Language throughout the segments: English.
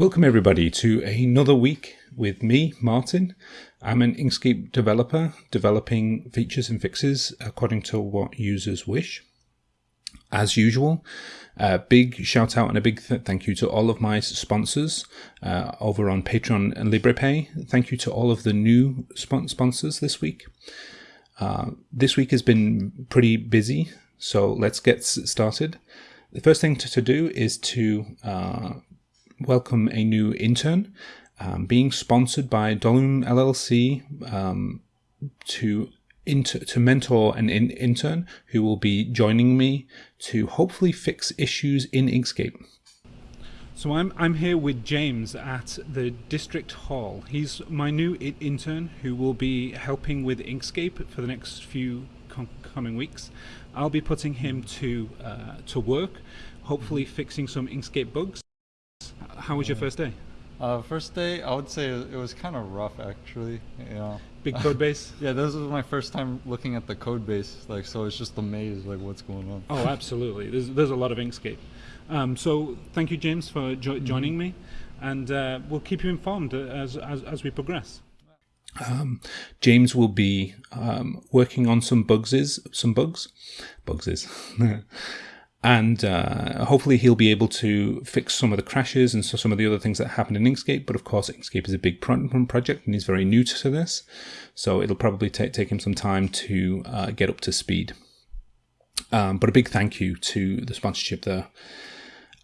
Welcome everybody to another week with me, Martin. I'm an Inkscape developer developing features and fixes according to what users wish. As usual, a big shout out and a big th thank you to all of my sponsors uh, over on Patreon and Liberapay. Thank you to all of the new sponsors this week. Uh, this week has been pretty busy, so let's get started. The first thing to, to do is to uh, welcome a new intern, um, being sponsored by Dolum LLC um, to to mentor an in- intern who will be joining me to hopefully fix issues in Inkscape. So I'm I'm here with James at the district hall. He's my new intern who will be helping with Inkscape for the next few com- coming weeks. I'll be putting him to uh, to work, hopefully fixing some Inkscape bugs. How was your first day? Uh, first day, I would say it was kind of rough actually. You know. Big code base. yeah, this was my first time looking at the code base, like so it's just a maze, like what's going on. Oh, absolutely. There's there's a lot of Inkscape. Um, so thank you, James, for jo- mm-hmm. joining me, and uh, we'll keep you informed as as, as we progress. Um, James will be um, working on some bugs, some bugs, bugs, and uh, hopefully he'll be able to fix some of the crashes and so some of the other things that happened in Inkscape. But of course, Inkscape is a big project and he's very new to this, so it'll probably take take him some time to uh, get up to speed. Um, but a big thank you to the sponsorship there.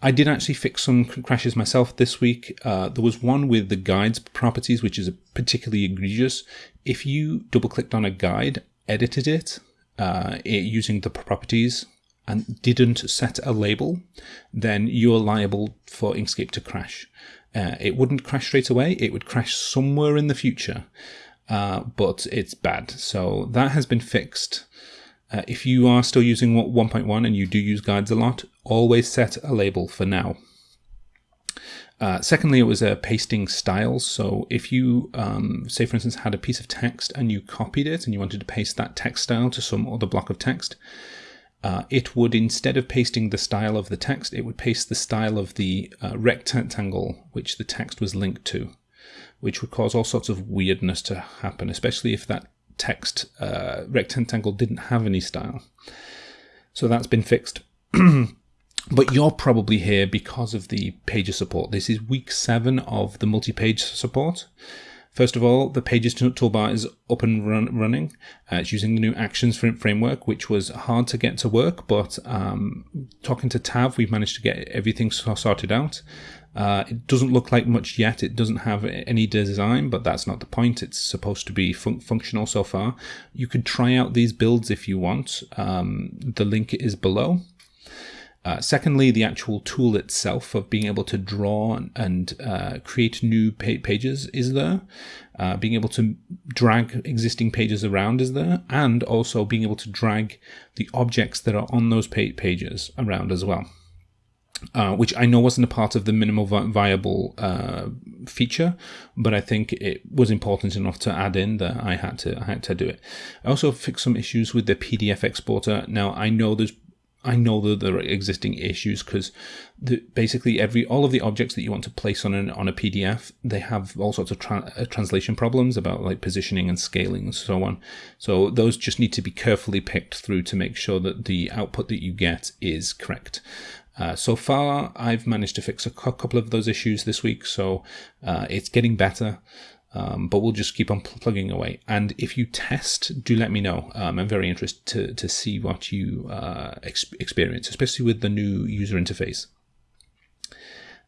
I did actually fix some crashes myself this week. Uh, there was one with the guides properties, which is particularly egregious. If you double clicked on a guide, edited it, uh, it using the properties and didn't set a label, then you're liable for Inkscape to crash. Uh, it wouldn't crash straight away, it would crash somewhere in the future, uh, but it's bad. So that has been fixed. Uh, if you are still using 1.1 and you do use guides a lot, always set a label for now. Uh, secondly, it was a pasting styles. So if you, um, say for instance, had a piece of text and you copied it and you wanted to paste that text style to some other block of text, uh, it would, instead of pasting the style of the text, it would paste the style of the uh, rectangle which the text was linked to, which would cause all sorts of weirdness to happen, especially if that text uh, rectangle didn't have any style. So that's been fixed. but you're probably here because of the pages support. This is week seven of the multi-page support. First of all, the Pages toolbar is up and run, running. Uh, it's using the new Actions framework, which was hard to get to work, but um, talking to Tav, we've managed to get everything sorted out. Uh, it doesn't look like much yet. It doesn't have any design, but that's not the point. It's supposed to be fun functional so far. You could try out these builds if you want. Um, the link is below. Uh, secondly, the actual tool itself of being able to draw and, uh, create new pa pages is there. Uh, being able to drag existing pages around is there, and also being able to drag the objects that are on those pa pages around as well. Uh, which I know wasn't a part of the minimal vi viable uh, feature, but I think it was important enough to add in that I had to I had to do it. I also fixed some issues with the PDF exporter. Now I know there's I know that there are existing issues because basically every all of the objects that you want to place on an on a PDF they have all sorts of tra uh, translation problems about like positioning and scaling and so on. So those just need to be carefully picked through to make sure that the output that you get is correct. Uh, so far, I've managed to fix a couple of those issues this week, so uh, it's getting better. Um, but we'll just keep on pl plugging away. And if you test, do let me know. Um, I'm very interested to, to see what you uh, ex experience, especially with the new user interface.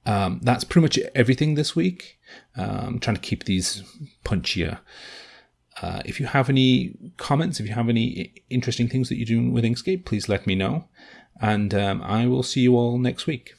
Um, that's pretty much everything this week. I'm um, trying to keep these punchier. Uh, if you have any comments, if you have any interesting things that you're doing with Inkscape, please let me know. And um, I will see you all next week.